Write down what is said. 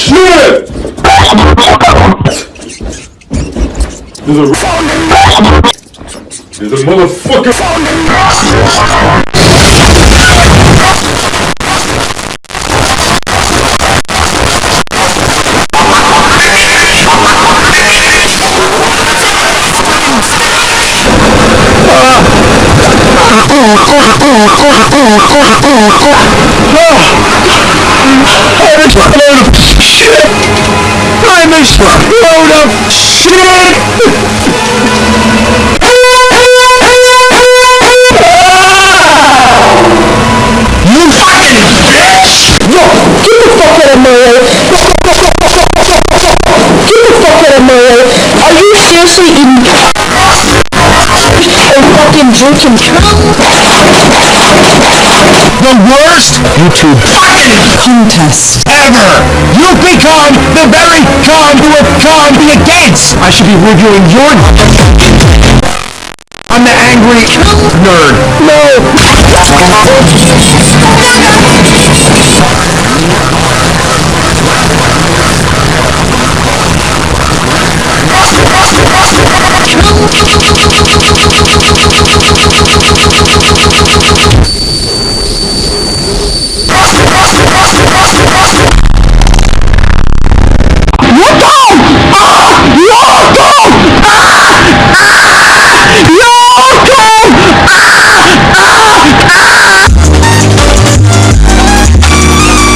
shit! There's a There's a motherfucker I'm I'm load of shit! You fucking bitch! Yo, get the fuck out of my way! Get the fuck out of my way! Are you seriously eating and fucking drinking the worst YouTube contest ever! You've become the very con who have come be against! I should be reviewing your... I'm the angry nerd. No!